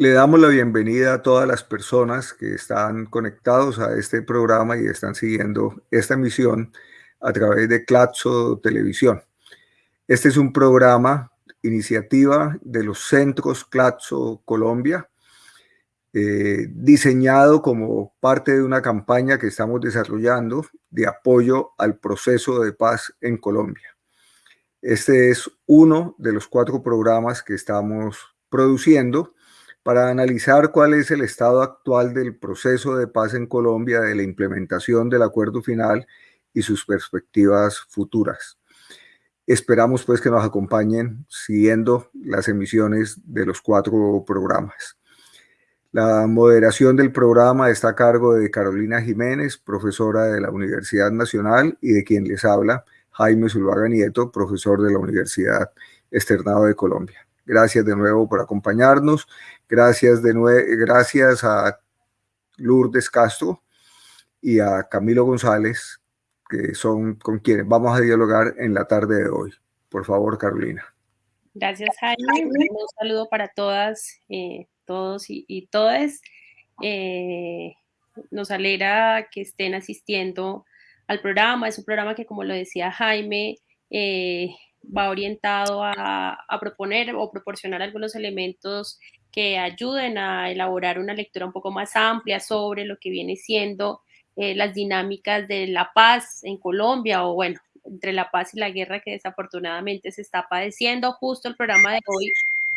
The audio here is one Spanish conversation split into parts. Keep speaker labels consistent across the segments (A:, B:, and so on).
A: Le damos la bienvenida a todas las personas que están conectados a este programa y están siguiendo esta emisión a través de Claxo Televisión. Este es un programa, iniciativa de los centros Claxo Colombia, eh, diseñado como parte de una campaña que estamos desarrollando de apoyo al proceso de paz en Colombia. Este es uno de los cuatro programas que estamos produciendo para analizar cuál es el estado actual del proceso de paz en Colombia, de la implementación del acuerdo final y sus perspectivas futuras. Esperamos pues que nos acompañen siguiendo las emisiones de los cuatro programas. La moderación del programa está a cargo de Carolina Jiménez, profesora de la Universidad Nacional, y de quien les habla, Jaime Zulvaga Nieto, profesor de la Universidad Externado de Colombia. Gracias de nuevo por acompañarnos. Gracias, de gracias a Lourdes Castro y a Camilo González, que son con quienes vamos a dialogar en la tarde de hoy. Por favor, Carolina.
B: Gracias, Jaime. Un saludo para todas, eh, todos y, todas. Eh, nos alegra que estén asistiendo al programa. Es un programa que, como lo decía Jaime, eh, va orientado a, proponer o proporcionar algunos elementos que ayuden a elaborar una lectura un poco más amplia sobre lo que viene siendo eh, las dinámicas de la paz en Colombia o bueno, entre la paz y la guerra que desafortunadamente se está padeciendo. Justo el programa de hoy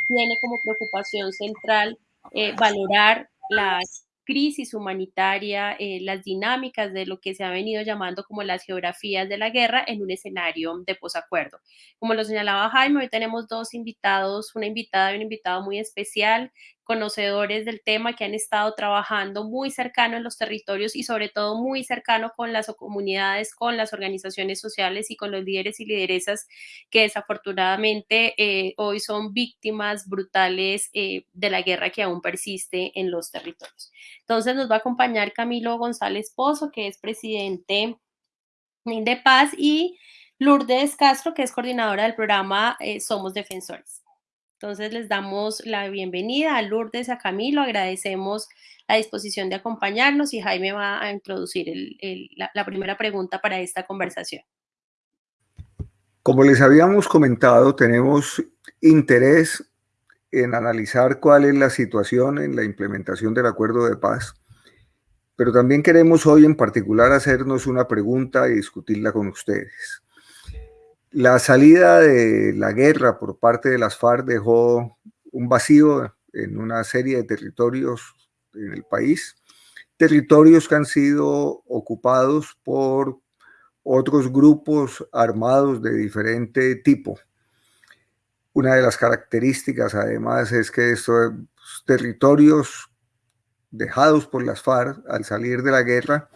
B: tiene como preocupación central eh, valorar las crisis humanitaria, eh, las dinámicas de lo que se ha venido llamando como las geografías de la guerra en un escenario de posacuerdo. Como lo señalaba Jaime, hoy tenemos dos invitados, una invitada y un invitado muy especial conocedores del tema que han estado trabajando muy cercano en los territorios y sobre todo muy cercano con las comunidades, con las organizaciones sociales y con los líderes y lideresas que desafortunadamente eh, hoy son víctimas brutales eh, de la guerra que aún persiste en los territorios. Entonces nos va a acompañar Camilo González Pozo, que es presidente de Paz, y Lourdes Castro, que es coordinadora del programa eh, Somos Defensores. Entonces les damos la bienvenida a Lourdes, a Camilo, agradecemos la disposición de acompañarnos y Jaime va a introducir la, primera pregunta para esta conversación.
A: Como les habíamos comentado, tenemos interés en analizar cuál es la situación en la implementación del acuerdo de paz, pero también queremos hoy en particular hacernos una pregunta y discutirla con ustedes. La salida de la guerra por parte de las FARC dejó un vacío en una serie de territorios en el país, territorios que han sido ocupados por otros grupos armados de diferente tipo. Una de las características además es que estos territorios dejados por las FARC al salir de la guerra,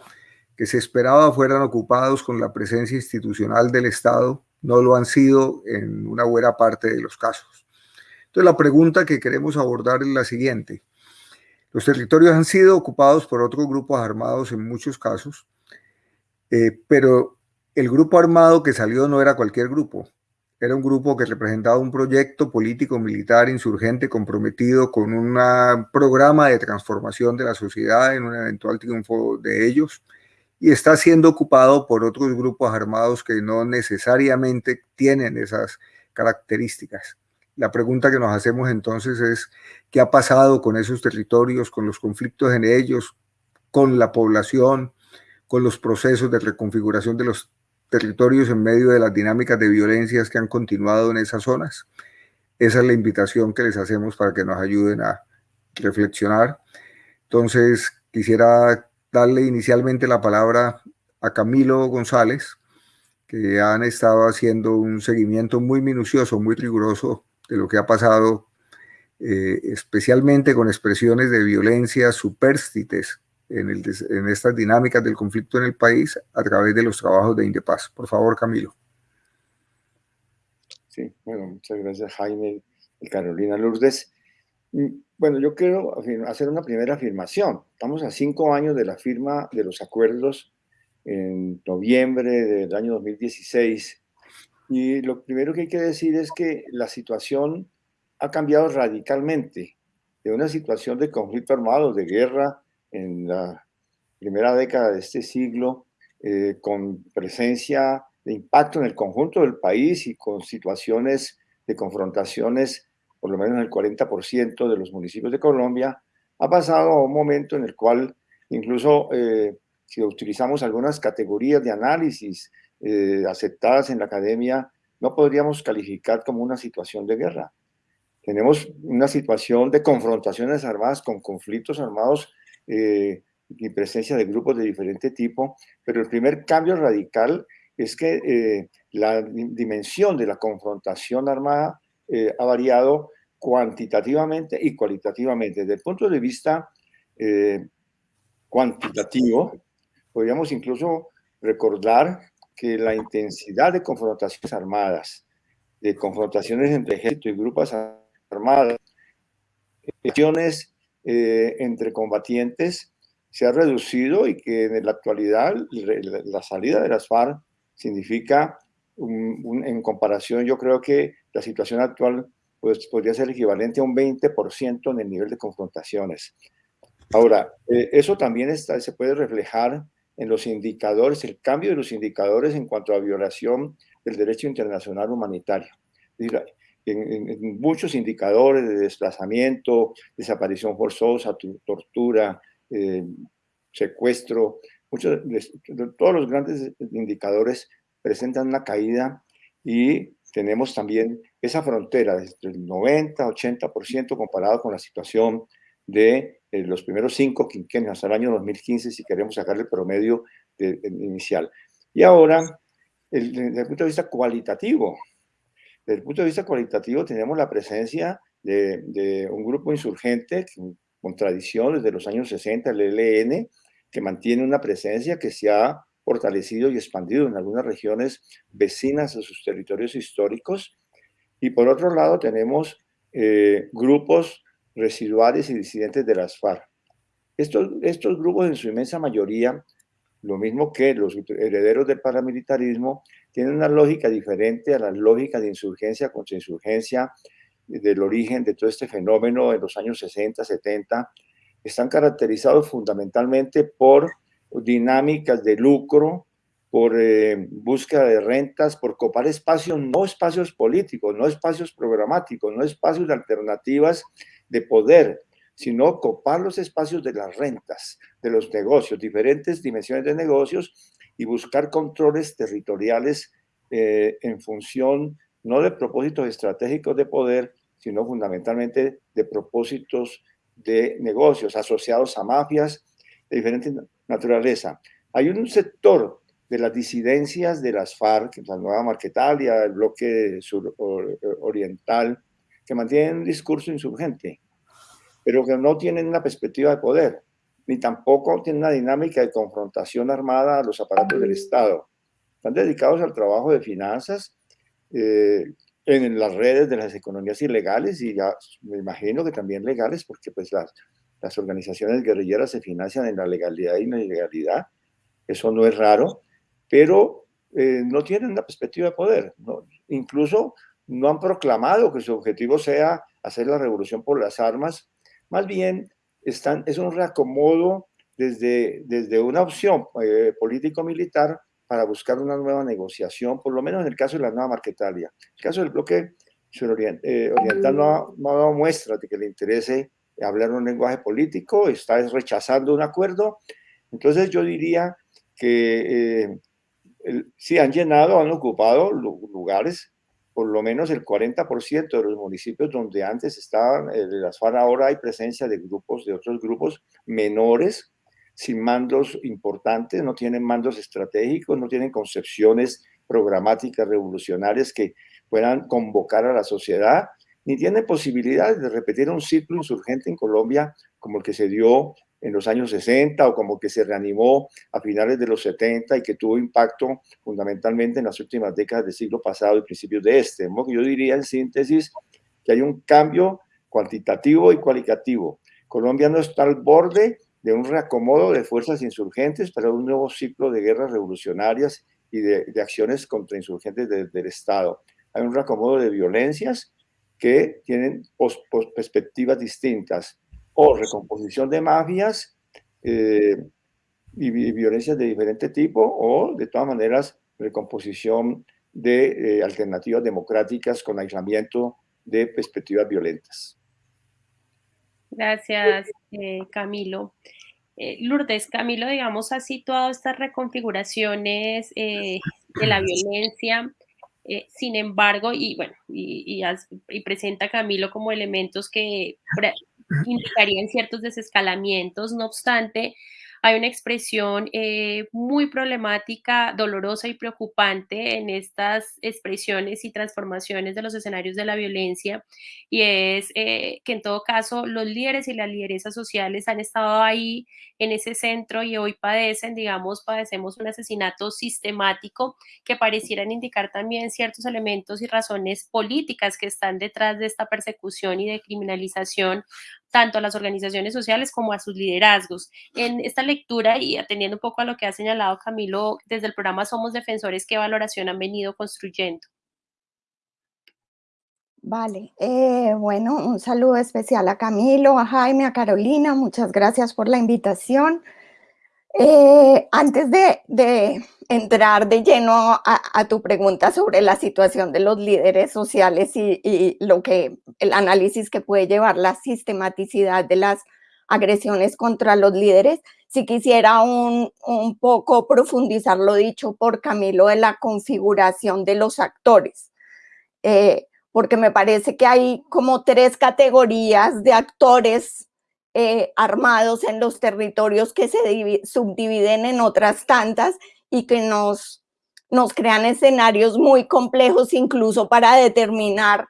A: que se esperaba fueran ocupados con la presencia institucional del Estado, no lo han sido en una buena parte de los casos. Entonces la pregunta que queremos abordar es la siguiente. Los territorios han sido ocupados por otros grupos armados en muchos casos, eh, pero el grupo armado que salió no era cualquier grupo, era un grupo que representaba un proyecto político, militar, insurgente, comprometido con un programa de transformación de la sociedad en un eventual triunfo de ellos, y está siendo ocupado por otros grupos armados que no necesariamente tienen esas características. La pregunta que nos hacemos entonces es, ¿qué ha pasado con esos territorios, con los conflictos en ellos, con la población, con los procesos de reconfiguración de los territorios en medio de las dinámicas de violencias que han continuado en esas zonas? Esa es la invitación que les hacemos para que nos ayuden a reflexionar. Entonces, quisiera darle inicialmente la palabra a Camilo González, que han estado haciendo un seguimiento muy minucioso, muy riguroso de lo que ha pasado, eh, especialmente con expresiones de violencia supérstites en, en estas dinámicas del conflicto en el país a través de los trabajos de Indepaz. Por favor, Camilo.
C: Sí, bueno, muchas gracias Jaime y Carolina Lourdes. Bueno, yo quiero hacer una primera afirmación. Estamos a cinco años de la firma de los acuerdos en noviembre del año 2016 y lo primero que hay que decir es que la situación ha cambiado radicalmente de una situación de conflicto armado, de guerra en la primera década de este siglo, eh, con presencia de impacto en el conjunto del país y con situaciones de confrontaciones, por lo menos en el 40% de los municipios de Colombia, ha pasado a un momento en el cual incluso eh, si utilizamos algunas categorías de análisis eh, aceptadas en la academia, no podríamos calificar como una situación de guerra. Tenemos una situación de confrontaciones armadas con conflictos armados eh, y presencia de grupos de diferente tipo, pero el primer cambio radical es que eh, la dimensión de la confrontación armada eh, ha variado cuantitativamente y cualitativamente. Desde el punto de vista cuantitativo, podríamos incluso recordar que la intensidad de confrontaciones armadas, de confrontaciones entre ejército y grupos armadas, acciones eh, entre combatientes, se ha reducido y que en la actualidad la salida de las FARC significa, en comparación, yo creo que la situación actual pues, podría ser equivalente a un 20% en el nivel de confrontaciones. Ahora, eh, eso también está, se puede reflejar en los indicadores, el cambio de los indicadores en cuanto a violación del derecho internacional humanitario. En, muchos indicadores de desplazamiento, desaparición forzosa, tortura, eh, secuestro, muchos, todos los grandes indicadores presentan una caída y tenemos también esa frontera desde el 90, 80% comparado con la situación de eh, los primeros cinco quinquenios hasta el año 2015, si queremos sacar el promedio inicial. Y ahora, desde el punto de vista cualitativo, desde el punto de vista cualitativo tenemos la presencia de, un grupo insurgente con tradición desde los años 60, el ELN, que mantiene una presencia que se ha fortalecido y expandido en algunas regiones vecinas a sus territorios históricos. Y por otro lado tenemos eh, grupos residuales y disidentes de las FARC. Estos, estos grupos en su inmensa mayoría, lo mismo que los herederos del paramilitarismo, tienen una lógica diferente a la lógica de insurgencia contra insurgencia del origen de todo este fenómeno en los años 60, 70. Están caracterizados fundamentalmente por dinámicas de lucro, por eh, búsqueda de rentas, por copar espacios, no espacios políticos, no espacios programáticos, no espacios de alternativas de poder, sino copar los espacios de las rentas, de los negocios, diferentes dimensiones de negocios y buscar controles territoriales eh, en función no de propósitos estratégicos de poder, sino fundamentalmente de propósitos de negocios asociados a mafias de diferente naturaleza. Hay un sector de las disidencias de las FARC, la Nueva Marquetalia, el bloque sur oriental, que mantienen un discurso insurgente, pero que no tienen una perspectiva de poder, ni tampoco tienen una dinámica de confrontación armada a los aparatos del Estado. Están dedicados al trabajo de finanzas eh, en las redes de las economías ilegales y ya me imagino que también legales, porque pues las, las organizaciones guerrilleras se financian en la legalidad y la ilegalidad. Eso no es raro, pero eh, no tienen una perspectiva de poder. ¿no? Incluso no han proclamado que su objetivo sea hacer la revolución por las armas, más bien están, es un reacomodo desde, desde una opción eh, político-militar para buscar una nueva negociación, por lo menos en el caso de la nueva Marquetalia. El caso del bloque eh, oriental no ha, no ha, dado muestra de que le interese hablar un lenguaje político, está rechazando un acuerdo. Entonces yo diría que eh, sí han llenado, han ocupado lugares por lo menos el 40% de los municipios donde antes estaban eh, las FARC, ahora hay presencia de grupos, de otros grupos menores, sin mandos importantes, no tienen mandos estratégicos, no tienen concepciones programáticas revolucionarias que puedan convocar a la sociedad, ni tienen posibilidades de repetir un ciclo insurgente en Colombia como el que se dio en los años 60 o como que se reanimó a finales de los 70 y que tuvo impacto fundamentalmente en las últimas décadas del siglo pasado y principios de este. Yo diría en síntesis que hay un cambio cuantitativo y cualitativo. Colombia no está al borde de un reacomodo de fuerzas insurgentes para un nuevo ciclo de guerras revolucionarias y de, acciones contra insurgentes del Estado. Hay un reacomodo de violencias que tienen perspectivas distintas, o recomposición de mafias eh, y, violencias de diferente tipo, o de todas maneras recomposición de eh, alternativas democráticas con aislamiento de perspectivas violentas.
B: Gracias, eh, Camilo. Lourdes, Camilo, digamos, ha situado estas reconfiguraciones de la violencia eh, sin embargo, y bueno, y, presenta Camilo como elementos que indicarían ciertos desescalamientos, no obstante, hay una expresión eh, muy problemática, dolorosa y preocupante en estas expresiones y transformaciones de los escenarios de la violencia y es eh, que en todo caso los líderes y las lideresas sociales han estado ahí en ese centro y hoy padecen, digamos, padecemos un asesinato sistemático que parecieran indicar también ciertos elementos y razones políticas que están detrás de esta persecución y de criminalización tanto a las organizaciones sociales como a sus liderazgos. En esta lectura y atendiendo un poco a lo que ha señalado Camilo desde el programa Somos Defensores, ¿qué valoración han venido construyendo?
D: Vale, eh, bueno, un saludo especial a Camilo, a Jaime, a Carolina, muchas gracias por la invitación. Eh, antes de, entrar de lleno a, tu pregunta sobre la situación de los líderes sociales y, lo que el análisis que puede llevar la sistematicidad de las agresiones contra los líderes, si quisiera un, poco profundizar lo dicho por Camilo de la configuración de los actores, eh, porque me parece que hay como tres categorías de actores eh, armados en los territorios que se subdividen en otras tantas y que nos, nos crean escenarios muy complejos incluso para determinar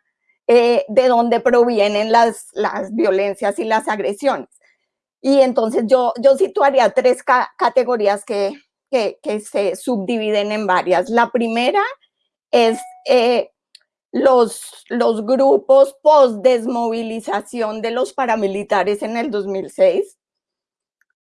D: eh, de dónde provienen las, las violencias y las agresiones. Y entonces yo, yo situaría tres categorías que, que, se subdividen en varias. La primera es eh, los, los grupos post-desmovilización de los paramilitares en el 2006,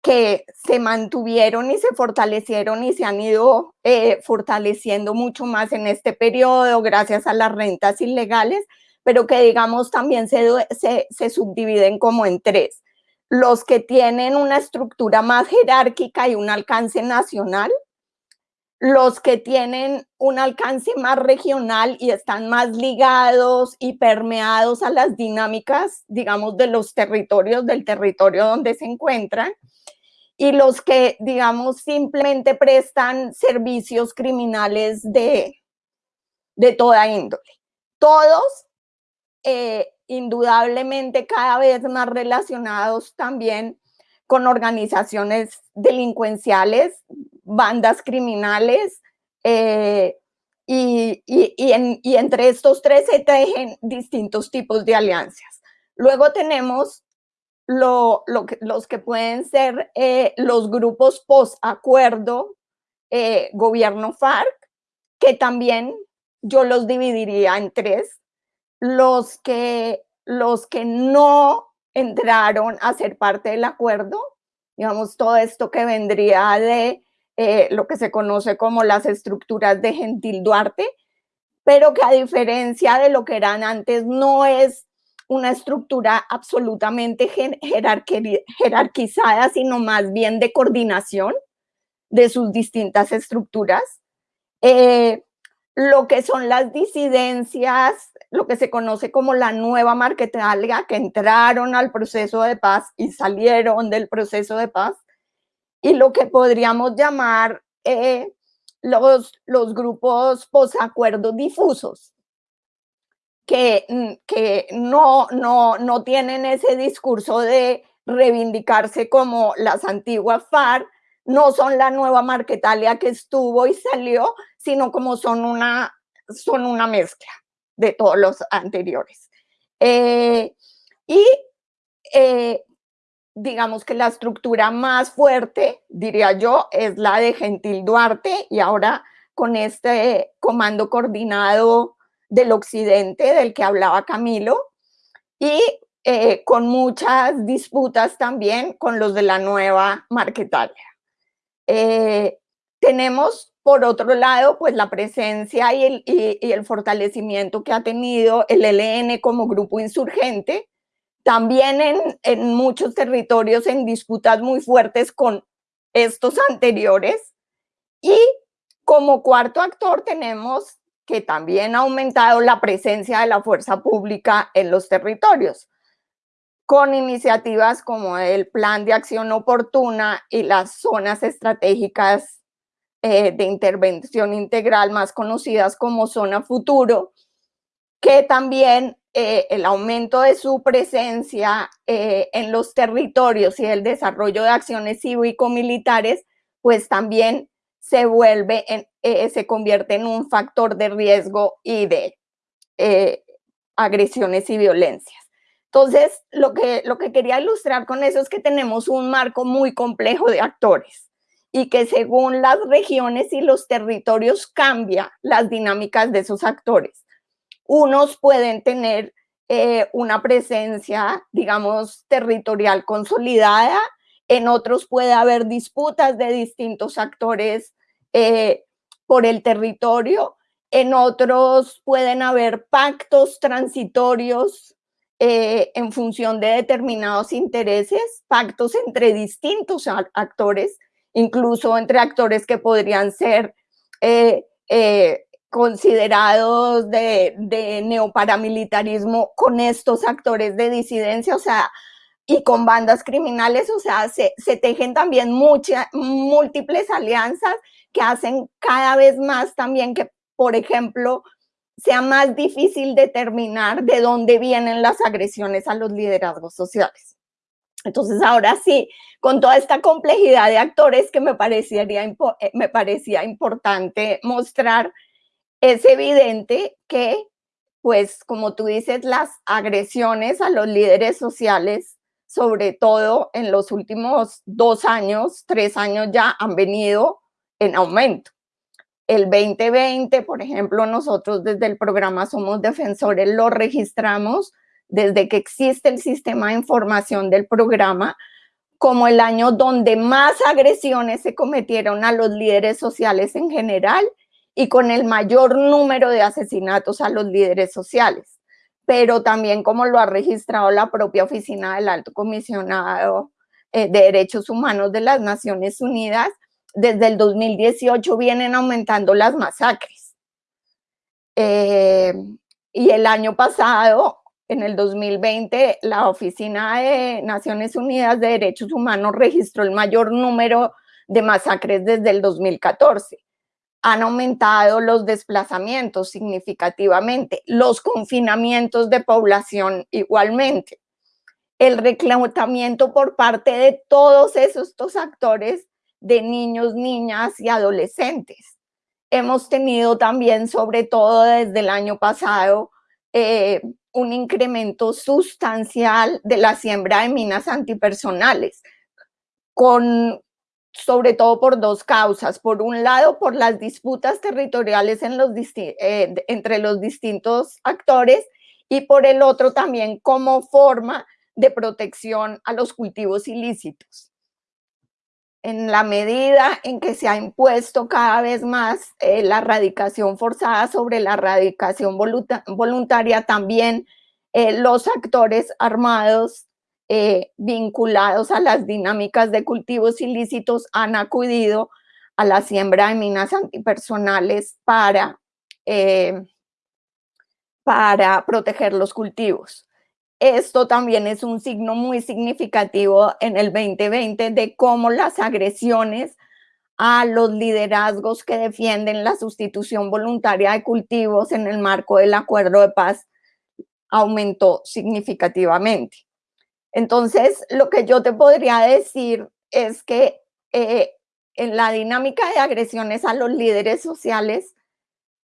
D: que se mantuvieron y se fortalecieron y se han ido eh, fortaleciendo mucho más en este periodo gracias a las rentas ilegales, pero que digamos también se, se, subdividen como en tres. Los que tienen una estructura más jerárquica y un alcance nacional, los que tienen un alcance más regional y están más ligados y permeados a las dinámicas, digamos, de los territorios, del territorio donde se encuentran, y los que, digamos, simplemente prestan servicios criminales de, de toda índole. Todos, eh, indudablemente, cada vez más relacionados también con organizaciones delincuenciales, bandas criminales, eh, y, entre estos tres se tejen distintos tipos de alianzas. Luego tenemos lo, los que pueden ser eh, los grupos post-acuerdo, eh, gobierno FARC, que también yo los dividiría en tres. Los que, los que no entraron a ser parte del acuerdo, digamos, todo esto que vendría de eh, lo que se conoce como las estructuras de Gentil Duarte, pero que a diferencia de lo que eran antes, no es una estructura absolutamente jerarquizada, sino más bien de coordinación de sus distintas estructuras. Eh, lo que son las disidencias, lo que se conoce como la nueva marquetalia, que entraron al proceso de paz y salieron del proceso de paz, y lo que podríamos llamar eh, los, los grupos posacuerdos difusos, que, mm, que no, no, no tienen ese discurso de reivindicarse como las antiguas FARC, no son la nueva Marquetalia que estuvo y salió, sino como son una, son una mezcla de todos los anteriores. Eh, y eh, digamos que la estructura más fuerte, diría yo, es la de Gentil Duarte y ahora con este comando coordinado del occidente del que hablaba Camilo y eh, con muchas disputas también con los de la nueva Marquetalia. Eh, tenemos por otro lado, pues la presencia y el, y el fortalecimiento que ha tenido el ELN como grupo insurgente, también en, en muchos territorios en disputas muy fuertes con estos anteriores. Y como cuarto actor tenemos que también ha aumentado la presencia de la fuerza pública en los territorios, con iniciativas como el Plan de Acción Oportuna y las zonas estratégicas eh, de intervención integral más conocidas como Zona Futuro, que también eh, el aumento de su presencia eh, en los territorios y el desarrollo de acciones cívico-militares, pues también se vuelve, en, se convierte en un factor de riesgo y de agresiones y violencias. Entonces, lo que, lo que quería ilustrar con eso es que tenemos un marco muy complejo de actores y que según las regiones y los territorios cambia las dinámicas de esos actores. Unos pueden tener eh, una presencia, digamos, territorial consolidada, en otros puede haber disputas de distintos actores eh, por el territorio, en otros pueden haber pactos transitorios eh, en función de determinados intereses, pactos entre distintos actores, incluso entre actores que podrían ser considerados de, neoparamilitarismo con estos actores de disidencia, o sea, y con bandas criminales, o sea, se, tejen también muchas, múltiples alianzas que hacen cada vez más también que, por ejemplo, sea más difícil determinar de dónde vienen las agresiones a los liderazgos sociales. Entonces, ahora sí, con toda esta complejidad de actores que me, parecería, eh, me parecía importante mostrar, es evidente que, pues, como tú dices, las agresiones a los líderes sociales, sobre todo en los últimos dos años, tres años ya, han venido en aumento. El 2020, por ejemplo, nosotros desde el programa Somos Defensores lo registramos desde que existe el sistema de información del programa como el año donde más agresiones se cometieron a los líderes sociales en general y con el mayor número de asesinatos a los líderes sociales, pero también como lo ha registrado la propia oficina del Alto Comisionado eh, de Derechos Humanos de las Naciones Unidas, desde el 2018 vienen aumentando las masacres. Eh, y el año pasado, en el 2020, la Oficina de Naciones Unidas de Derechos Humanos registró el mayor número de masacres desde el 2014 han aumentado los desplazamientos significativamente, los confinamientos de población igualmente, el reclutamiento por parte de todos esos actores de niños, niñas y adolescentes. Hemos tenido también, sobre todo desde el año pasado, eh, un incremento sustancial de la siembra de minas antipersonales, con sobre todo por dos causas. Por un lado, por las disputas territoriales eh, entre los distintos actores y por el otro también como forma de protección a los cultivos ilícitos. En la medida en que se ha impuesto cada vez más eh, la erradicación forzada sobre la erradicación voluntaria, también eh, los actores armados eh, vinculados a las dinámicas de cultivos ilícitos han acudido a la siembra de minas antipersonales para, para proteger los cultivos. Esto también es un signo muy significativo en el 2020 de cómo las agresiones a los liderazgos que defienden la sustitución voluntaria de cultivos en el marco del acuerdo de paz aumentó significativamente. Entonces, lo que yo te podría decir es que eh, en la dinámica de agresiones a los líderes sociales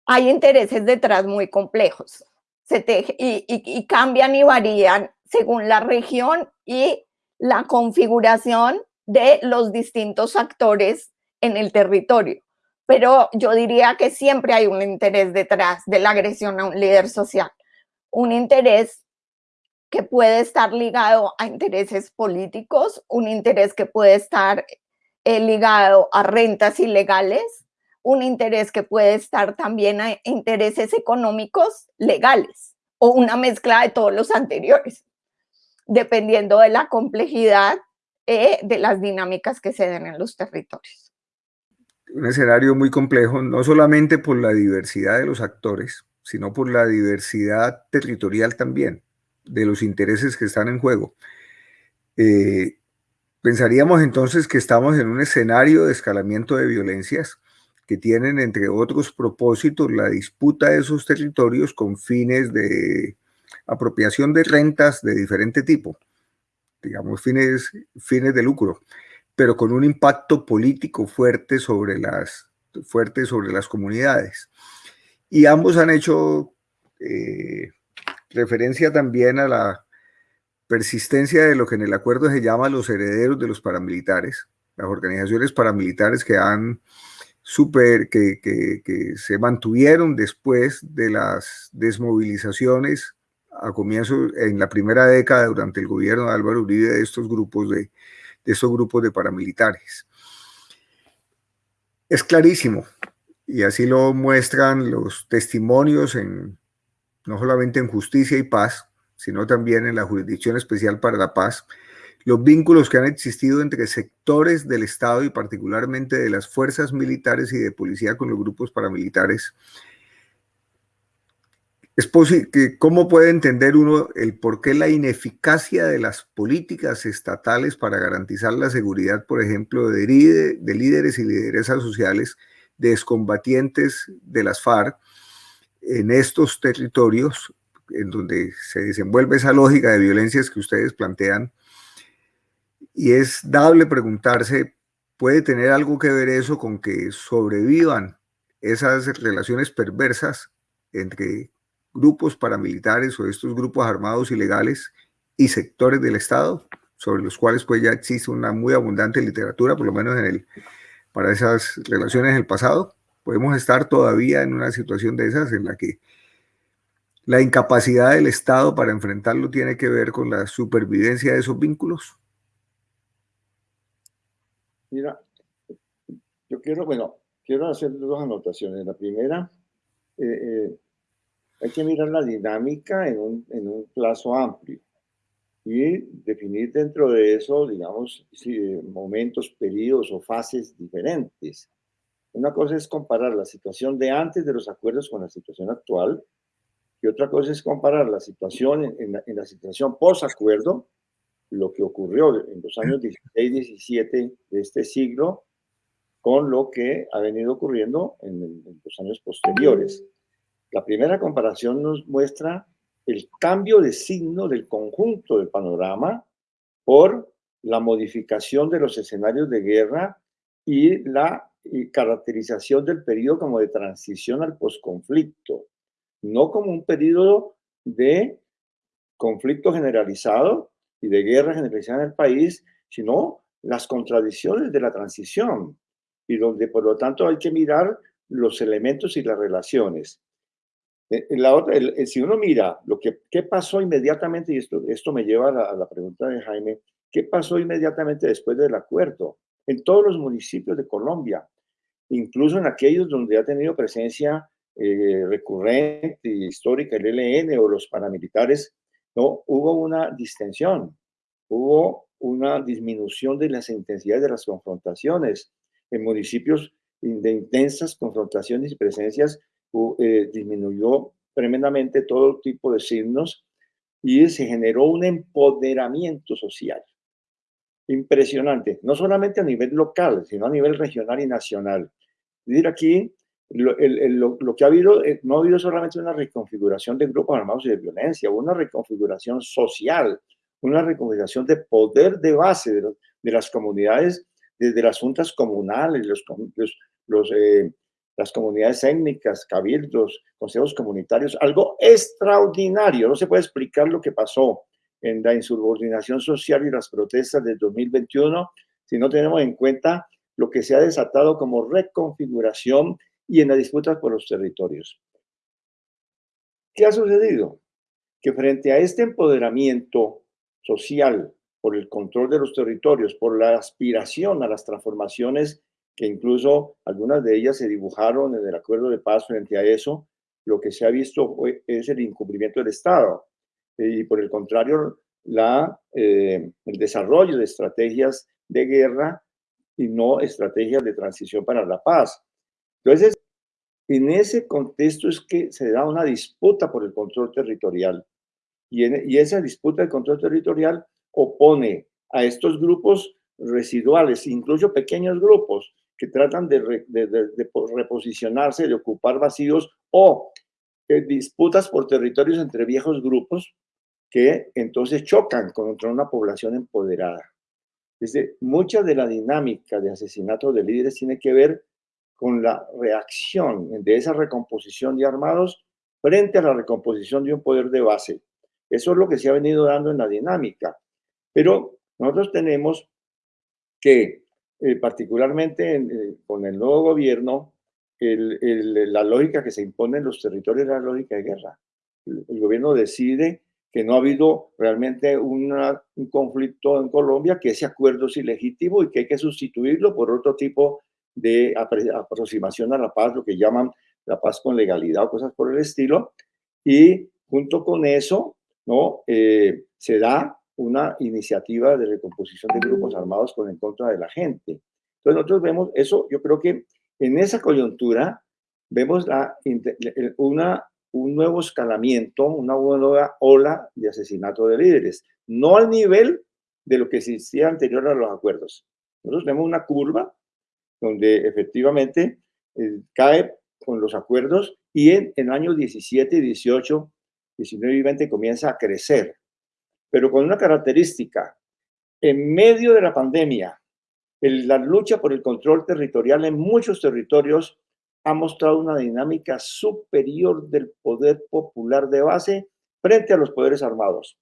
D: hay intereses detrás muy complejos y, cambian y varían según la región y la configuración de los distintos actores en el territorio. Pero yo diría que siempre hay un interés detrás de la agresión a un líder social, un interés que puede estar ligado a intereses políticos, un interés que puede estar eh, ligado a rentas ilegales, un interés que puede estar también a intereses económicos legales o una mezcla de todos los anteriores, dependiendo de la complejidad eh, de las dinámicas que se den en los territorios.
A: Un escenario muy complejo, no solamente por la diversidad de los actores, sino por la diversidad territorial también, de los intereses que están en juego. Eh, pensaríamos entonces que estamos en un escenario de escalamiento de violencias que tienen, entre otros propósitos, la disputa de esos territorios con fines de apropiación de rentas de diferente tipo, digamos, fines, fines de lucro, pero con un impacto político fuerte sobre las, fuerte sobre las comunidades. Y ambos han hecho eh, referencia también a la persistencia de lo que en el acuerdo se llama los herederos de los paramilitares, las organizaciones paramilitares que han super, que, que, se mantuvieron después de las desmovilizaciones a comienzo, en la primera década durante el gobierno de Álvaro Uribe de estos grupos de, de estos grupos de paramilitares. Es clarísimo, y así lo muestran los testimonios en, no solamente en justicia y paz, sino también en la Jurisdicción Especial para la Paz, los vínculos que han existido entre sectores del Estado y particularmente de las fuerzas militares y de policía con los grupos paramilitares. Es ¿Cómo puede entender uno el por qué la ineficacia de las políticas estatales para garantizar la seguridad, por ejemplo, de, de líderes y lideresas sociales, de excombatientes de las FARC en estos territorios en donde se desenvuelve esa lógica de violencias que ustedes plantean, y es dable preguntarse, ¿puede tener algo que ver eso con que sobrevivan esas relaciones perversas entre grupos paramilitares o estos grupos armados ilegales y sectores del Estado, sobre los cuales pues ya existe una muy abundante literatura, por lo menos en el, para esas relaciones en el pasado? Podemos estar todavía en una situación de esas en la que la incapacidad del Estado para enfrentarlo tiene que ver con la supervivencia de esos vínculos.
C: Mira, yo quiero, bueno, quiero hacer dos anotaciones. La primera, eh, eh, hay que mirar la dinámica en un, en un, plazo amplio y definir dentro de eso, digamos, momentos, periodos o fases diferentes. Una cosa es comparar la situación de antes de los acuerdos con la situación actual y otra cosa es comparar la situación en, la, en la situación post-acuerdo lo que ocurrió en los años 16 y 17 de este siglo con lo que ha venido ocurriendo en, los años posteriores. La primera comparación nos muestra el cambio de signo del conjunto del panorama por la modificación de los escenarios de guerra y la caracterización del periodo como de transición al posconflicto, no como un periodo de conflicto generalizado, y de guerra generalizada en el país, sino las contradicciones de la transición y donde por lo tanto hay que mirar los elementos y las relaciones. Eh, la otra, si uno mira lo que qué pasó inmediatamente, y esto, esto me lleva a la, a la pregunta de Jaime, ¿qué pasó inmediatamente después del acuerdo? En todos los municipios de Colombia, incluso en aquellos donde ha tenido presencia eh, recurrente histórica el ELN o los paramilitares, no, hubo una distensión, hubo una disminución de las intensidades de las confrontaciones. En municipios de intensas confrontaciones y presencias eh, disminuyó tremendamente todo tipo de signos y se generó un empoderamiento social impresionante, no solamente a nivel local, sino a nivel regional y nacional. Es aquí lo, que ha habido, eh, no ha habido solamente una reconfiguración de grupos armados y de violencia, una reconfiguración social, una reconfiguración de poder de base de, las comunidades, desde las juntas comunales, los, eh, las comunidades étnicas, cabildos, consejos comunitarios, algo extraordinario. No se puede explicar lo que pasó en la insubordinación social y las protestas del 2021 si no tenemos en cuenta lo que se ha desatado como reconfiguración y en la disputa por los territorios. ¿Qué ha sucedido? Que frente a este empoderamiento social por el control de los territorios, por la aspiración a las transformaciones que incluso algunas de ellas se dibujaron en el acuerdo de paz frente a eso, lo que se ha visto es el incumplimiento del Estado. Y por el contrario, la, eh, el desarrollo de estrategias de guerra y no estrategias de transición para la paz. Entonces, en ese contexto es que se da una disputa por el control territorial. Y, y esa disputa del control territorial opone a estos grupos residuales, incluso pequeños grupos que tratan de, reposicionarse, de ocupar vacíos o eh, disputas por territorios entre viejos grupos que entonces chocan contra una población empoderada. Desde mucha de la dinámica de asesinato de líderes tiene que ver con la reacción de esa recomposición de armados frente a la recomposición de un poder de base. Eso es lo que se ha venido dando en la dinámica. Pero nosotros tenemos que, eh, particularmente eh, con el nuevo gobierno, la lógica que se impone en los territorios es la lógica de guerra. El, gobierno decide que no ha habido realmente un conflicto en Colombia, que ese acuerdo es ilegítimo y que hay que sustituirlo por otro tipo de aproximación a la paz, lo que llaman la paz con legalidad o cosas por el estilo. Y junto con eso, ¿no? Eh, se da una iniciativa de recomposición de grupos armados con en contra de la gente. Entonces nosotros vemos eso, yo creo que en esa coyuntura vemos una, un nuevo escalamiento, una nueva ola de asesinato de líderes, no al nivel de lo que existía anterior a los acuerdos. Nosotros vemos una curva donde efectivamente eh, cae con los acuerdos y en, en años 17, 18, 19 y 20 comienza a crecer pero con una característica. En medio de la pandemia, la lucha por el control territorial en muchos territorios ha mostrado una dinámica superior del poder popular de base frente a los poderes armados.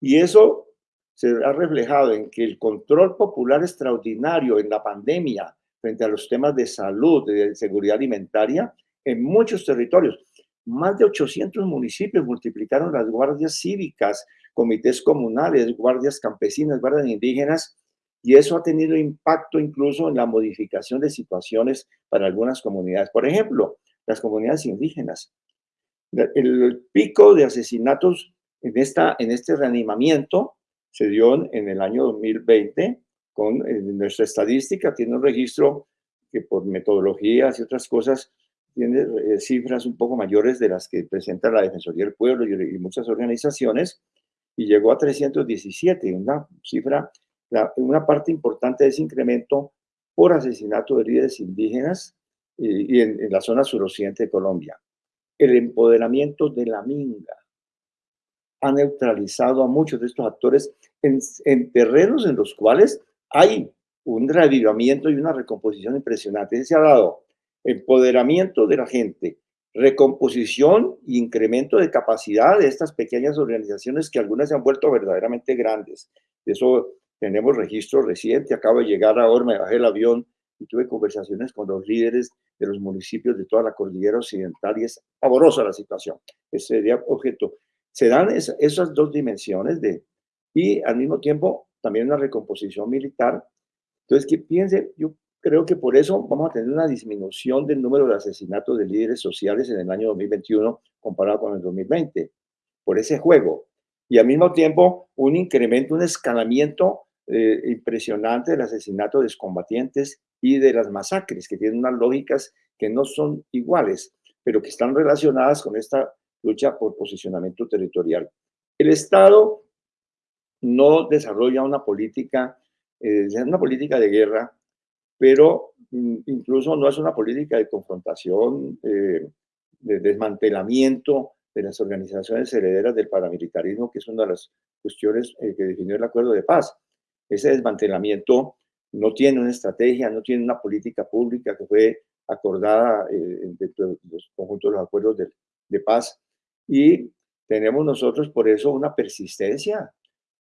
C: Y eso se ha reflejado en que el control popular extraordinario en la pandemia frente a los temas de salud, de seguridad alimentaria, en muchos territorios. Más de 800 municipios multiplicaron las guardias cívicas, comités comunales, guardias campesinas, guardias indígenas, y eso ha tenido impacto incluso en la modificación de situaciones para algunas comunidades. Por ejemplo, las comunidades indígenas. El pico de asesinatos en, esta, en este reanimamiento se dio en el año 2020 con nuestra estadística, tiene un registro que por metodologías y otras cosas tiene eh, cifras un poco mayores de las que presenta la Defensoría del Pueblo y muchas organizaciones, y llegó a 317, una cifra, una parte importante de ese incremento por asesinato de líderes indígenas y, en, la zona suroccidente de Colombia. El empoderamiento de la minga ha neutralizado a muchos de estos actores en, en terrenos en los cuales hay un reavivamiento y una recomposición impresionante. Se ha dado empoderamiento de la gente, recomposición e incremento de capacidad de estas pequeñas organizaciones que algunas se han vuelto verdaderamente grandes. De eso tenemos registro reciente. Acabo de llegar ahora, me bajé el avión y tuve conversaciones con los líderes de los municipios de toda la cordillera occidental y es pavorosa la situación. Ese sería objeto. Se dan esas dos dimensiones de, y al mismo tiempo también una recomposición militar. Entonces, que piense, yo creo que por eso vamos a tener una disminución del número de asesinatos de líderes sociales en el año 2021 comparado con el 2020, por ese juego. Y al mismo tiempo, un incremento, un escalamiento eh, impresionante del asesinato de excombatientes y de las masacres, que tienen unas lógicas que no son iguales, pero que están relacionadas con esta lucha por posicionamiento territorial. El Estado no desarrolla una política, eh, una política de guerra pero mm, incluso no es una política de confrontación, eh, de desmantelamiento de las organizaciones herederas del paramilitarismo, que es una de las cuestiones eh, que definió el acuerdo de paz. Ese desmantelamiento no tiene una estrategia, no tiene una política pública que fue acordada dentro de los conjuntos de los acuerdos de, de, paz. Y tenemos nosotros por eso una persistencia.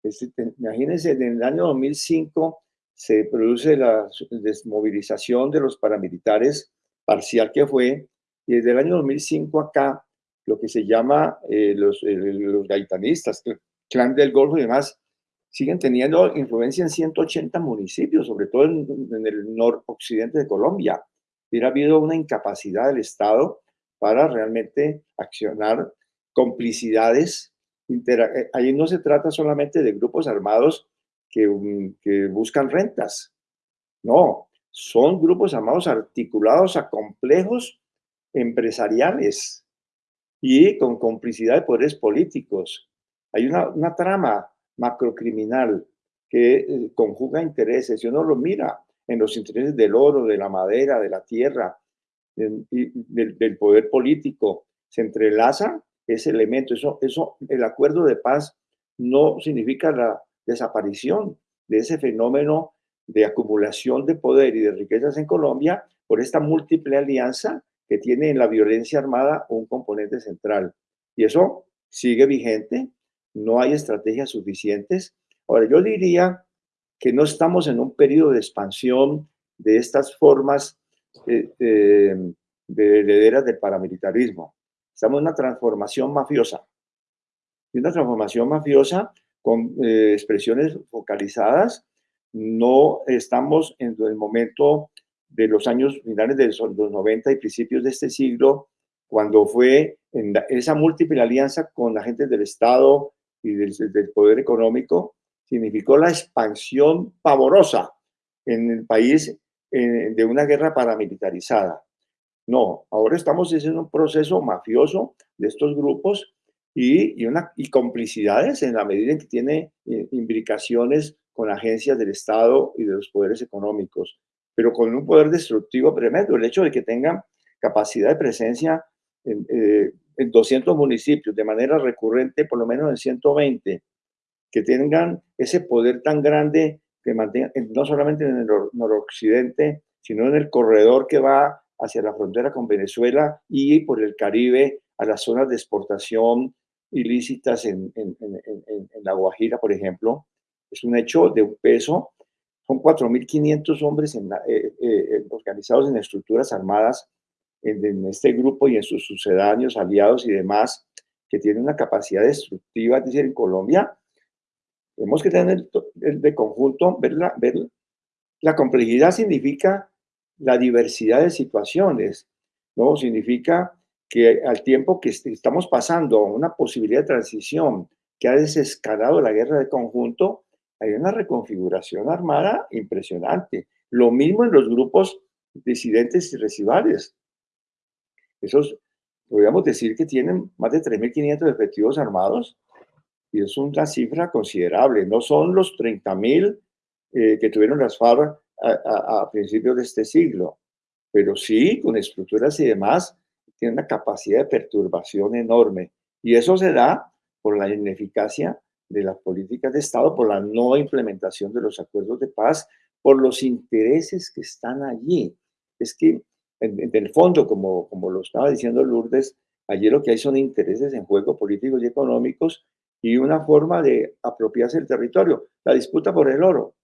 C: Este, imagínense, en el año 2005 se produce la desmovilización de los paramilitares parcial que fue, y desde el año 2005 acá, lo que se llama eh, los, los gaitanistas, clan del Golfo y demás, siguen teniendo influencia en 180 municipios, sobre todo en, el noroccidente de Colombia. Hubiera habido una incapacidad del Estado para realmente accionar complicidades. Eh, ahí no se trata solamente de grupos armados que, mm, que buscan rentas. No, son grupos armados articulados a complejos empresariales y con complicidad de poderes políticos. Hay una, una trama macrocriminal que eh, conjuga intereses. Si uno lo mira en los intereses del oro, de la madera, de la tierra, y del, poder político, se entrelaza ese elemento. Eso, eso, el acuerdo de paz no significa la desaparición de ese fenómeno de acumulación de poder y de riquezas en Colombia por esta múltiple alianza que tiene en la violencia armada un componente central. Y eso sigue vigente, no hay estrategias suficientes. Ahora, yo diría que no estamos en un periodo de expansión de estas formas eh, eh, de herederas del paramilitarismo. Estamos en una transformación mafiosa. Y una transformación mafiosa con eh, expresiones focalizadas. No estamos en el momento de los años finales de los 90 y principios de este siglo, cuando fue esa múltiple alianza con agentes del Estado y del, poder económico, significó la expansión pavorosa en el país eh, de una guerra paramilitarizada. No, ahora estamos en un proceso mafioso de estos grupos y, y, complicidades en la medida en que tiene eh, imbricaciones con agencias del Estado y de los poderes económicos, pero con un poder destructivo tremendo. El hecho de que tengan capacidad de presencia en, eh, en 200 municipios de manera recurrente, por lo menos en 120, que tengan ese poder tan grande que mantengan, no solamente en el noroccidente, sino en el corredor que va hacia la frontera con Venezuela y por el Caribe a las zonas de exportación ilícitas en, en, en, La Guajira, por ejemplo, es un hecho de un peso. Son 4.500 hombres eh, eh, eh, organizados en estructuras armadas en, este grupo y en sus sucedáneos, aliados y demás, que tienen una capacidad destructiva, es decir, en Colombia, tenemos que tener el, de conjunto, ver la, ver la complejidad significa la diversidad de situaciones, ¿no? Significa que al tiempo que estamos pasando una posibilidad de transición que ha desescalado la guerra de conjunto, hay una reconfiguración armada impresionante. Lo mismo en los grupos disidentes y residuales. Esos, podríamos decir que tienen más de 3.500 efectivos armados y es una cifra considerable. No son los 30.000 eh, que tuvieron las FARC a, principios de este siglo, pero sí, con estructuras y demás, tiene una capacidad de perturbación enorme. Y eso se da por la ineficacia de las políticas de Estado, por la no implementación de los acuerdos de paz, por los intereses que están allí. Es que en, el fondo, como, como lo estaba diciendo Lourdes, allí lo que hay son intereses en juego políticos y económicos y una forma de apropiarse del territorio. La disputa por el oro,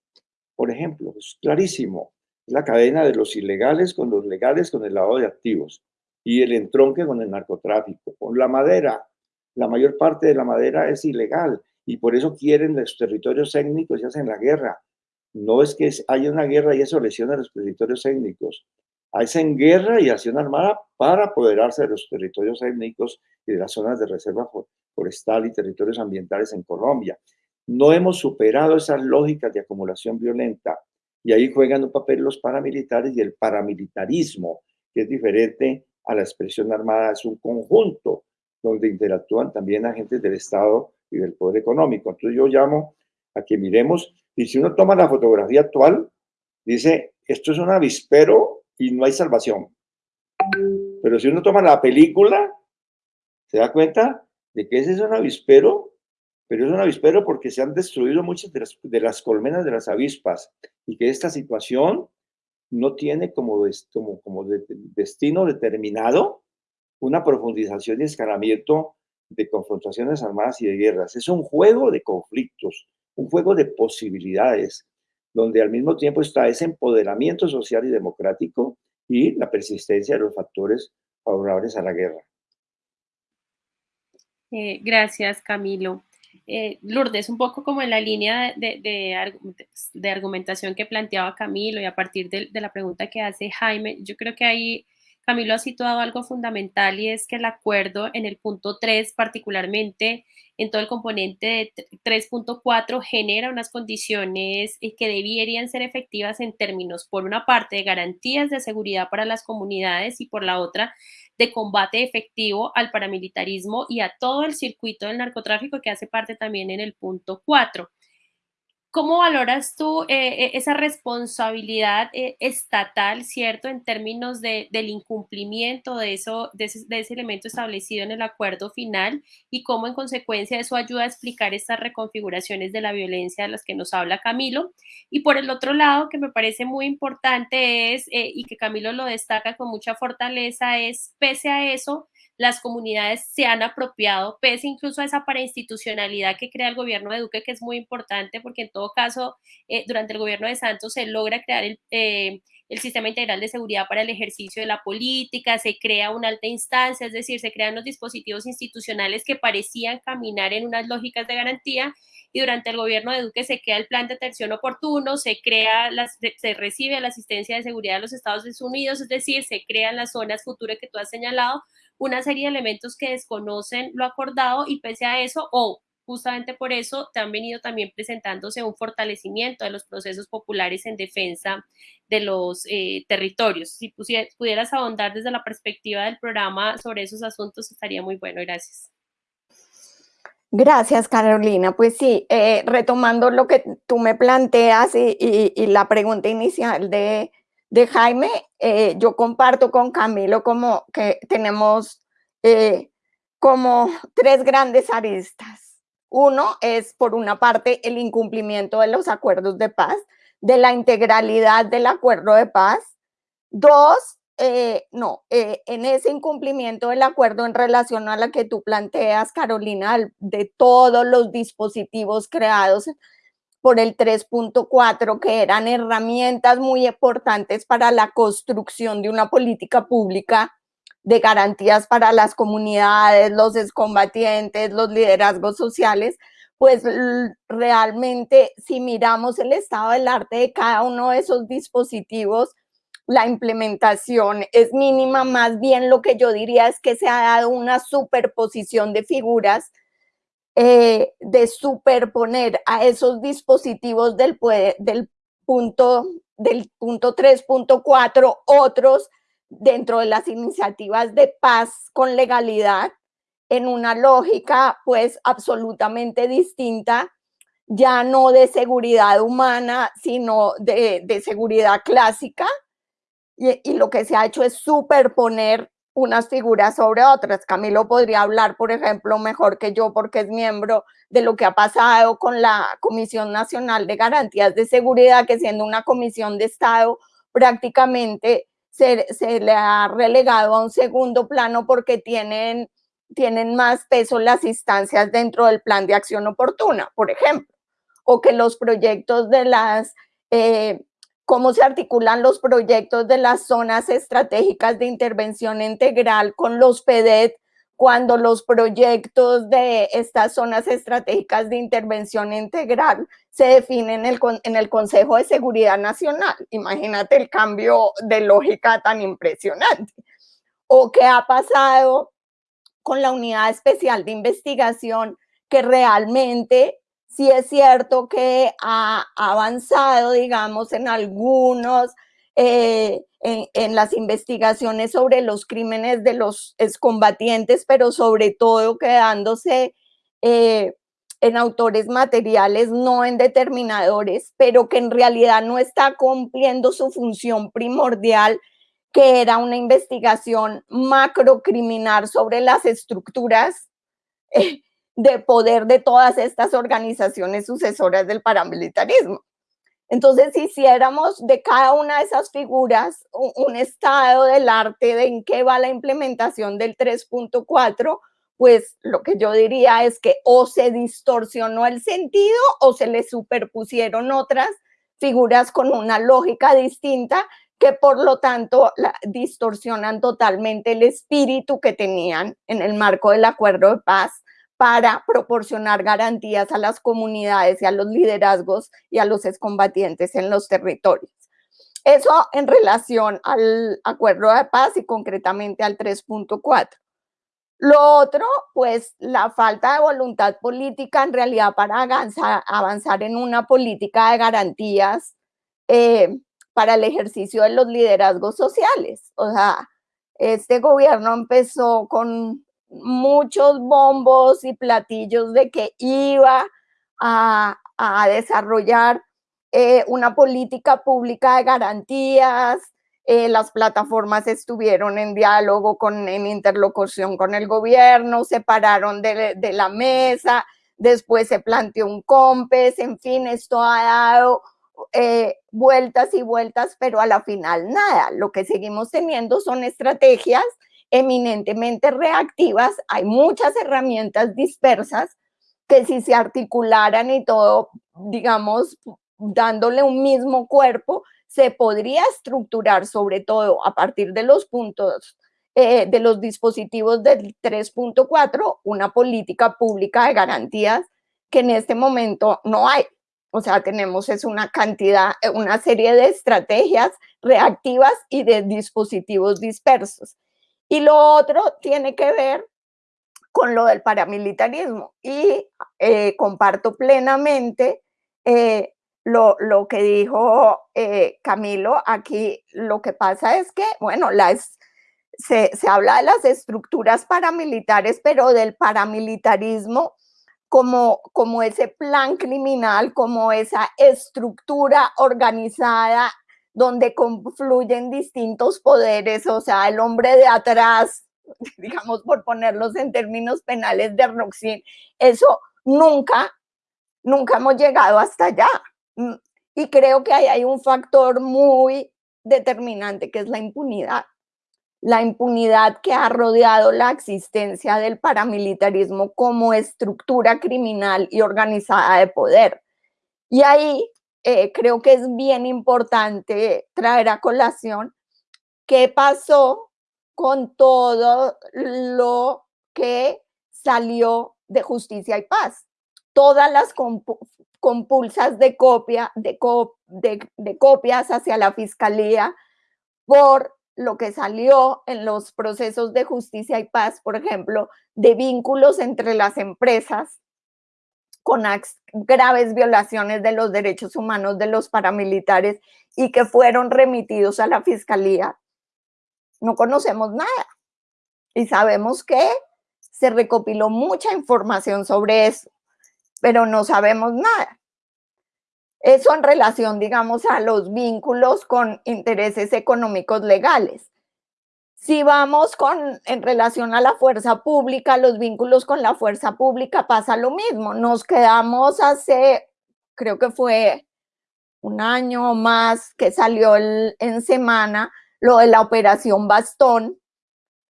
C: por ejemplo, es clarísimo. La cadena de los ilegales con los legales con el lavado de activos y el entronque con el narcotráfico. Con la madera, la mayor parte de la madera es ilegal y por eso quieren los territorios étnicos y hacen la guerra. No es que haya una guerra y eso lesiona los territorios étnicos hacen guerra y acción armada para apoderarse de los territorios étnicos y de las zonas de reserva forestal y territorios ambientales en Colombia. No hemos superado esas lógicas de acumulación violenta y ahí juegan un papel los paramilitares y el paramilitarismo, que es diferente a la expresión armada, es un conjunto donde interactúan también agentes del Estado y del poder económico. Entonces yo llamo a que miremos, y si uno toma la fotografía actual, dice, esto es un avispero y no hay salvación. Pero si uno toma la película, se da cuenta de que ese es un avispero, pero es un avispero porque se han destruido muchas de las, colmenas de las avispas y que esta situación no tiene como, destino determinado una profundización y escalamiento de confrontaciones armadas y de guerras. Es un juego de conflictos, un juego de posibilidades, donde al mismo tiempo está ese empoderamiento social y democrático y la persistencia de los factores favorables a la guerra.
B: Eh, gracias, Camilo. Eh, Lourdes, un poco como en la línea de, de, argumentación que planteaba Camilo y a partir de, la pregunta que hace Jaime, yo creo que ahí Camilo ha situado algo fundamental y es que el acuerdo en el punto 3, particularmente en todo el componente de 3.4, genera unas condiciones eh, que deberían ser efectivas en términos, por una parte, de garantías de seguridad para las comunidades y por la otra, de combate efectivo al paramilitarismo y a todo el circuito del narcotráfico que hace parte también en el punto 4. ¿Cómo valoras tú eh, eh, esa responsabilidad eh, estatal, cierto, en términos de, del incumplimiento de, eso, de ese, de, ese, elemento establecido en el acuerdo final y cómo en consecuencia eso ayuda a explicar estas reconfiguraciones de la violencia de las que nos habla Camilo? Y por el otro lado, que me parece muy importante es, y que Camilo lo destaca con mucha fortaleza, es, pese a eso, las comunidades se han apropiado, pese incluso a esa parainstitucionalidad que crea el gobierno de Duque, que es muy importante, porque en todo caso, eh, durante el gobierno de Santos se logra crear el, eh, el sistema integral de seguridad para el ejercicio de la política, se crea una alta instancia, es decir, se crean los dispositivos institucionales que parecían caminar en unas lógicas de garantía y durante el gobierno de Duque se crea el plan de atención oportuno, se crea, se recibe la asistencia de seguridad de los Estados Unidos, es decir, se crean las zonas futuras que tú has señalado, una serie de elementos que desconocen lo acordado y pese a eso, o justamente por eso te han venido también presentándose un fortalecimiento de los procesos populares en defensa de los eh, territorios. Si pudieras ahondar desde la perspectiva del programa sobre esos asuntos, estaría muy bueno. Gracias.
D: Gracias, Carolina. Pues sí, eh, retomando lo que tú me planteas y la pregunta inicial de, de Jaime, eh, yo comparto con Camilo como que tenemos eh, como tres grandes aristas. Uno es, por una parte, el incumplimiento de los acuerdos de paz, de la integralidad del acuerdo de paz. Dos, eh, no, en ese incumplimiento del acuerdo en relación a la que tú planteas, Carolina, de todos los dispositivos creados por el 3.4, que eran herramientas muy importantes para la construcción de una política pública de garantías para las comunidades, los excombatientes, los liderazgos sociales, pues realmente si miramos el estado del arte de cada uno de esos dispositivos, la implementación es mínima, más bien lo que yo diría es que se ha dado una superposición de figuras eh, de superponer a esos dispositivos del, del punto del punto 3.4 otros dentro de las iniciativas de paz con legalidad en una lógica pues absolutamente distinta, ya no de seguridad humana, sino de, de seguridad clásica. Y, y, lo que se ha hecho es superponer unas figuras sobre otras. Camilo podría hablar, por ejemplo, mejor que yo porque es miembro de lo que ha pasado con la Comisión Nacional de Garantías de Seguridad, que siendo una comisión de Estado prácticamente se, le ha relegado a un segundo plano porque tienen, tienen más peso las instancias dentro del plan de acción oportuna, por ejemplo, o que los proyectos de las eh, cómo se articulan los proyectos de las zonas estratégicas de intervención integral con los PEDET cuando los proyectos de estas zonas estratégicas de intervención integral se definen en el, en el Consejo de Seguridad Nacional. Imagínate el cambio de lógica tan impresionante. O qué ha pasado con la unidad especial de investigación que realmente sí es cierto que ha avanzado, digamos, en algunos, eh, en, las investigaciones sobre los crímenes de los excombatientes, pero sobre todo quedándose eh, en autores materiales, no en determinadores, pero que en realidad no está cumpliendo su función primordial, que era una investigación macrocriminal sobre las estructuras eh, de poder de todas estas organizaciones sucesoras del paramilitarismo. Entonces, si hiciéramos de cada una de esas figuras un, estado del arte de en qué va la implementación del 3.4, pues lo que yo diría es que o se distorsionó el sentido o se le superpusieron otras figuras con una lógica distinta que por lo tanto distorsionan totalmente el espíritu que tenían en el marco del acuerdo de paz para proporcionar garantías a las comunidades y a los liderazgos y a los excombatientes en los territorios. Eso en relación al acuerdo de paz y concretamente al 3.4. Lo otro, pues la falta de voluntad política en realidad para avanzar, en una política de garantías eh, para el ejercicio de los liderazgos sociales. O sea, este gobierno empezó con muchos bombos y platillos de que iba a, desarrollar eh, una política pública de garantías, eh, las plataformas estuvieron en diálogo, con, en interlocución con el gobierno, se pararon de, la mesa, después se planteó un COMPES, en fin, esto ha dado eh, vueltas y vueltas, pero a la final nada. Lo que seguimos teniendo son estrategias eminentemente reactivas, hay muchas herramientas dispersas que si se articularan y todo, digamos, dándole un mismo cuerpo, se podría estructurar sobre todo a partir de los puntos eh, de los dispositivos del 3.4 una política pública de garantías que en este momento no hay. O sea, tenemos es una cantidad, una serie de estrategias reactivas y de dispositivos dispersos. Y lo otro tiene que ver con lo del paramilitarismo y eh, comparto plenamente eh, lo, lo, que dijo eh, Camilo. Aquí lo que pasa es que, bueno, las, se, se habla de las estructuras paramilitares, pero del paramilitarismo como, como ese plan criminal, como esa estructura organizada donde confluyen distintos poderes, o sea, el hombre de atrás, digamos por ponerlos en términos penales de Roxin, eso nunca, nunca hemos llegado hasta allá. Mm, y creo que ahí hay un factor muy determinante que es la impunidad. La impunidad que ha rodeado la existencia del paramilitarismo como estructura criminal y organizada de poder. Y ahí eh, creo que es bien importante traer a colación qué pasó con todo lo que salió de justicia y paz. Todas las compulsas de, copia, de, de copias hacia la fiscalía por lo que salió en los procesos de justicia y paz, por ejemplo, de vínculos entre las empresas con graves violaciones de los derechos humanos de los paramilitares y que fueron remitidos a la fiscalía, no conocemos nada. Y sabemos que se recopiló mucha información sobre eso, pero no sabemos nada. Eso en relación, digamos, a los vínculos con intereses económicos legales. Si vamos con, en relación a la fuerza pública, los vínculos con la fuerza pública pasa lo mismo. Nos quedamos hace, creo que fue un año o más que salió en semana lo de la operación Bastón,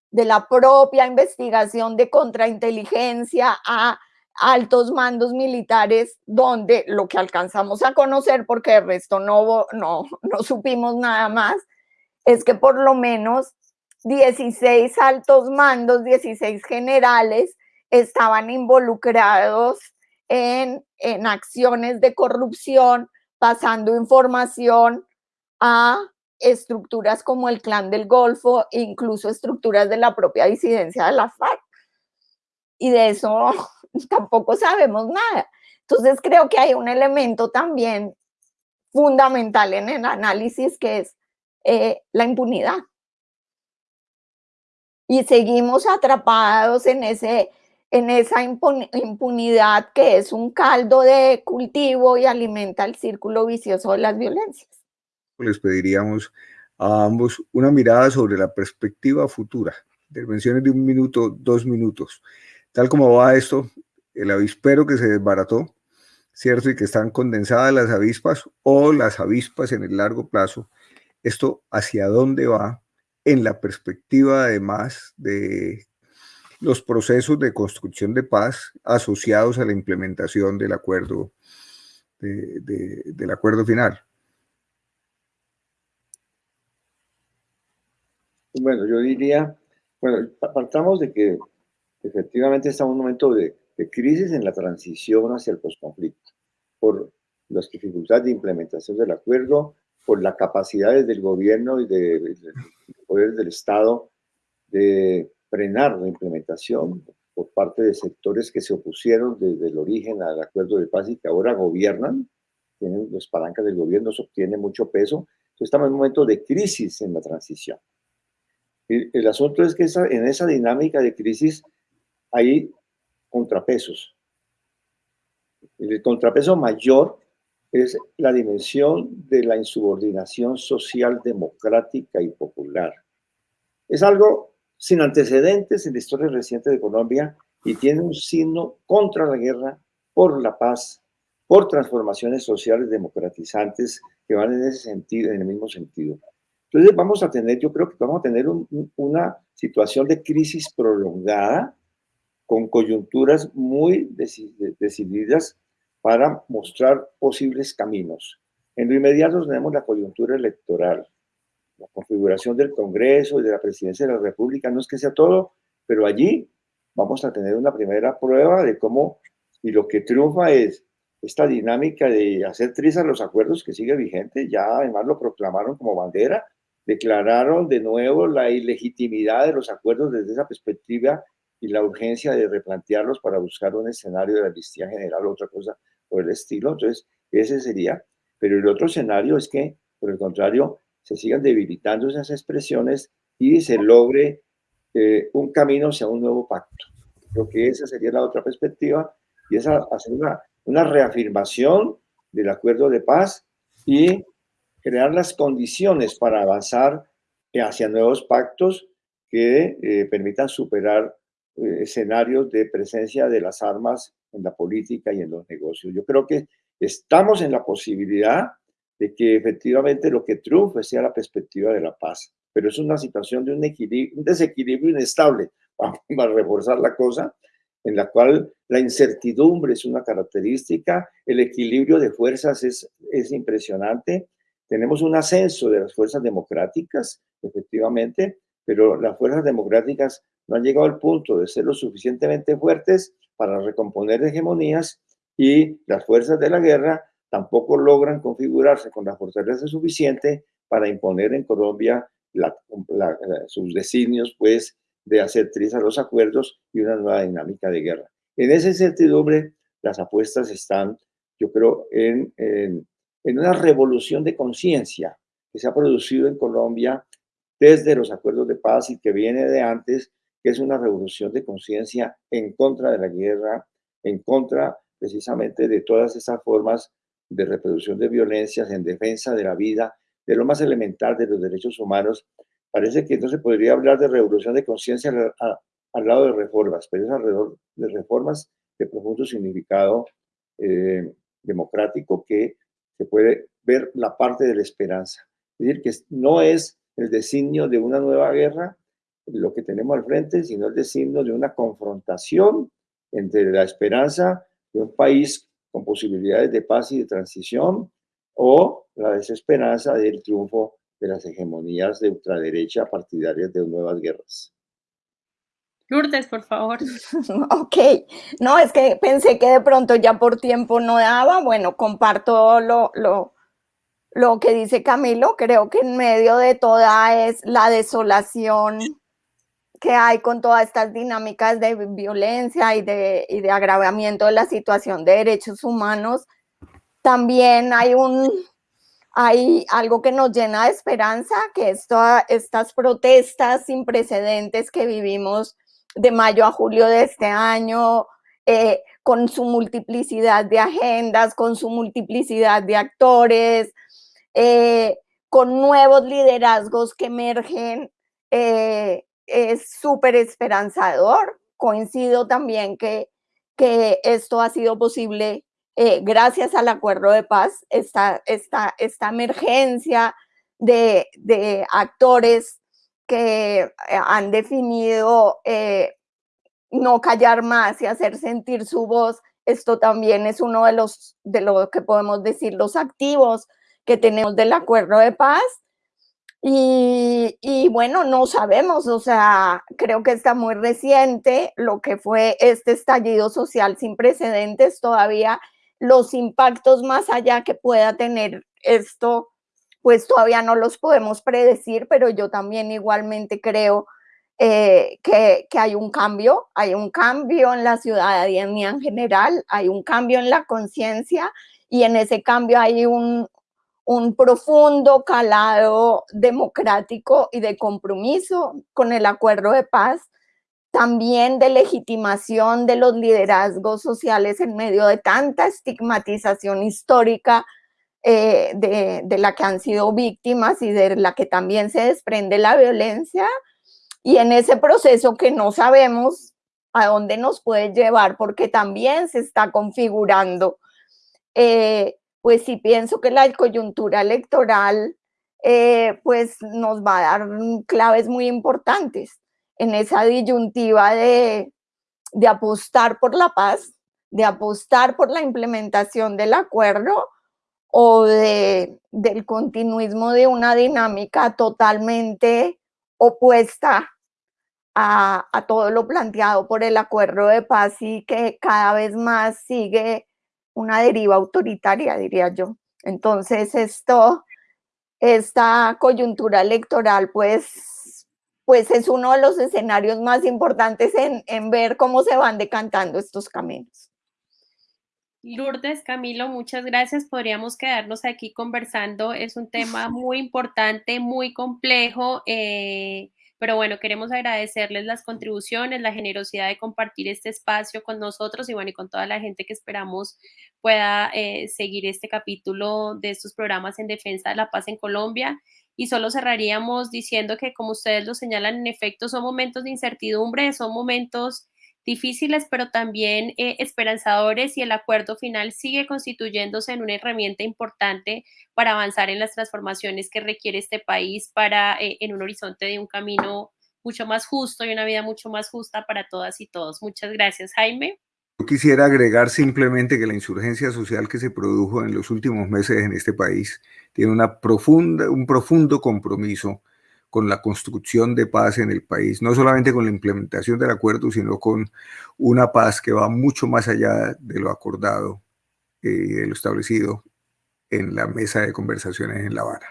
D: de la propia investigación de contrainteligencia a altos mandos militares, donde lo que alcanzamos a conocer, porque el resto no, no, no supimos nada más, es que por lo menos 16 altos mandos, 16 generales estaban involucrados en, en acciones de corrupción, pasando información a estructuras como el Clan del Golfo, incluso estructuras de la propia disidencia de la FARC. Y de eso tampoco sabemos nada. Entonces creo que hay un elemento también fundamental en el análisis que es eh, la impunidad y seguimos atrapados en, ese, en esa impunidad que es un caldo de cultivo y alimenta el círculo vicioso de las violencias.
A: Les pediríamos a ambos una mirada sobre la perspectiva futura, intervenciones de un minuto, dos minutos. Tal como va esto, el avispero que se desbarató, ¿cierto? Y que están condensadas las avispas o las avispas en el largo plazo, esto hacia dónde va en la perspectiva además de los procesos de construcción de paz asociados a la implementación del acuerdo, del acuerdo final.
C: Bueno, yo diría, bueno, partamos de que efectivamente estamos en un momento de crisis en la transición hacia el posconflicto, por las dificultades de implementación del acuerdo, por las capacidades del gobierno y de, poderes del Estado de frenar la implementación por parte de sectores que se opusieron desde el origen al acuerdo de paz y que ahora gobiernan, tienen las palancas del gobierno, eso tiene mucho peso. Entonces estamos en un momento de crisis en la transición. El, el asunto es que esa, en esa dinámica de crisis hay contrapesos. El contrapeso mayor es la dimensión de la insubordinación social democrática y popular. Es algo sin antecedentes en la historia reciente de Colombia y tiene un signo contra la guerra, por la paz, por transformaciones sociales democratizantes que van en ese sentido, en el mismo sentido. Entonces vamos a tener, yo creo que vamos a tener un, una situación de crisis prolongada con coyunturas muy decididas para mostrar posibles caminos. En lo inmediato tenemos la coyuntura electoral, la configuración del Congreso y de la Presidencia de la República, no es que sea todo, pero allí vamos a tener una primera prueba de cómo, y lo que triunfa es esta dinámica de hacer trizas los acuerdos que sigue vigente, ya además lo proclamaron como bandera, declararon de nuevo la ilegitimidad de los acuerdos desde esa perspectiva y la urgencia de replantearlos para buscar un escenario de amnistía general o otra cosa por el estilo. Entonces, ese sería. Pero el otro escenario es que, por el contrario, se sigan debilitando esas expresiones y se logre eh, un camino hacia un nuevo pacto. Creo que esa sería la otra perspectiva y es hacer una, una reafirmación del acuerdo de paz y crear las condiciones para avanzar hacia nuevos pactos que eh, permitan superar eh, escenarios de presencia de las armas en la política y en los negocios. Yo creo que estamos en la posibilidad de que efectivamente lo que triunfe sea la perspectiva de la paz. Pero es una situación de un, un desequilibrio inestable, para reforzar la cosa, en la cual la incertidumbre es una característica, el equilibrio de fuerzas es, es impresionante, tenemos un ascenso de las fuerzas democráticas, efectivamente, pero las fuerzas democráticas no han llegado al punto de ser lo suficientemente fuertes para recomponer hegemonías y las fuerzas de la guerra tampoco logran configurarse con la fortaleza suficiente para imponer en Colombia sus designios, pues, de hacer trizas los acuerdos y una nueva dinámica de guerra. En esa incertidumbre, las apuestas están, yo creo, en una revolución de conciencia que se ha producido en Colombia desde los acuerdos de paz y que viene de antes, que es una revolución de conciencia en contra de la guerra, en contra precisamente de todas esas formas de reproducción de violencias en defensa de la vida, de lo más elemental de los derechos humanos. Parece que entonces podría hablar de revolución de conciencia al, lado de reformas, pero es alrededor de reformas de profundo significado eh, democrático que se puede ver la parte de la esperanza. Es decir, que no es el designio de una nueva guerra lo que tenemos al frente, sino el designio de una confrontación entre la esperanza de un país con posibilidades de paz y de transición o la desesperanza del triunfo de las hegemonías de ultraderecha partidarias de nuevas guerras.
B: Lourdes, por favor.
D: Ok, no, es que pensé que de pronto ya por tiempo no daba. Bueno, comparto lo, lo, lo que dice Camilo. Creo que en medio de toda es la desolación que hay con todas estas dinámicas de violencia y de, y de agravamiento de la situación de derechos humanos, también hay un, hay algo que nos llena de esperanza, que es estas protestas sin precedentes que vivimos de mayo a julio de este año, eh, con su multiplicidad de agendas, con su multiplicidad de actores, eh, con nuevos liderazgos que emergen eh, es súper esperanzador. Coincido también que, que esto ha sido posible eh, gracias al acuerdo de paz, esta, esta, esta emergencia de, de, actores que eh, han definido eh, no callar más y hacer sentir su voz. Esto también es uno de los, de lo que podemos decir, los activos que tenemos del acuerdo de paz Y, bueno, no sabemos, o sea, creo que está muy reciente lo que fue este estallido social sin precedentes, todavía los impactos más allá que pueda tener esto, pues todavía no los podemos predecir, pero yo también igualmente creo eh, que, que, hay un cambio, hay un cambio en la ciudadanía en general, hay un cambio en la conciencia y en ese cambio hay un, un profundo calado democrático y de compromiso con el acuerdo de paz, también de legitimación de los liderazgos sociales en medio de tanta estigmatización histórica eh, de, la que han sido víctimas y de la que también se desprende la violencia. Y en ese proceso que no sabemos a dónde nos puede llevar, porque también se está configurando eh, pues sí pienso que la coyuntura electoral eh, pues nos va a dar claves muy importantes en esa disyuntiva de, de apostar por la paz, de apostar por la implementación del acuerdo o de, del continuismo de una dinámica totalmente opuesta a, a, todo lo planteado por el acuerdo de paz y que cada vez más sigue una deriva autoritaria, diría yo. Entonces, esto, esta coyuntura electoral, pues, pues es uno de los escenarios más importantes en, en ver cómo se van decantando estos caminos.
B: Lourdes, Camilo, muchas gracias. Podríamos quedarnos aquí conversando. Es un tema muy importante, muy complejo. Eh, pero bueno, queremos agradecerles las contribuciones, la generosidad de compartir este espacio con nosotros y bueno, y con toda la gente que esperamos pueda eh, seguir este capítulo de estos programas en defensa de la paz en Colombia. Y solo cerraríamos diciendo que, como ustedes lo señalan, en efecto, son momentos de incertidumbre, son momentos difíciles, pero también eh, esperanzadores y el acuerdo final sigue constituyéndose en una herramienta importante para avanzar en las transformaciones que requiere este país para eh, en un horizonte de un camino mucho más justo y una vida mucho más justa para todas y todos. Muchas gracias, Jaime.
A: Yo quisiera agregar simplemente que la insurgencia social que se produjo en los últimos meses en este país tiene una profunda, un profundo compromiso con la construcción de paz en el país, no solamente con la implementación del acuerdo, sino con una paz que va mucho más allá de lo acordado y eh, de lo establecido en la mesa de conversaciones en La Habana.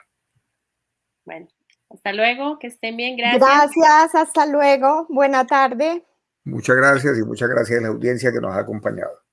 B: Bueno, hasta luego, que estén bien, gracias.
D: Gracias, hasta luego, buena tarde.
A: Muchas gracias y muchas gracias a la audiencia que nos ha acompañado.